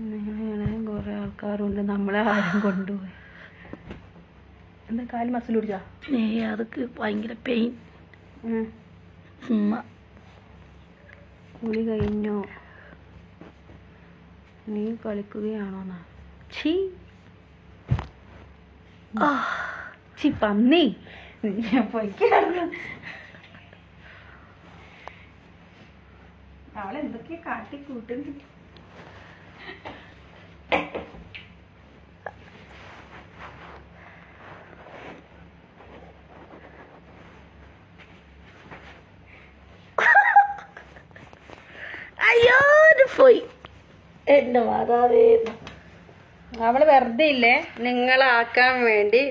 ഇങ്ങനെ കുറെ ആൾക്കാരുണ്ട്. നമ്മളെ ആരും കൊണ്ടുപോയി. എന്താ കാൽ മസിൽ പിടിച്ചാ? ഏ അതൊക്കെ ഭയങ്കര പെയിൻ കുളി കഴിഞ്ഞോ? നീ കളിക്കുകയാണോ ചി ഛീ. ആ. ഛീ പന്നി. അവളെന്തൊക്കെയാ കാട്ടി കൂട്ടുന്നു അയ്യോ ഇത് പോയി. എന്റെ മാതാവേ. അവൾ വെറുതെ ഇല്ലേ? നിങ്ങളാക്കാൻ വേണ്ടി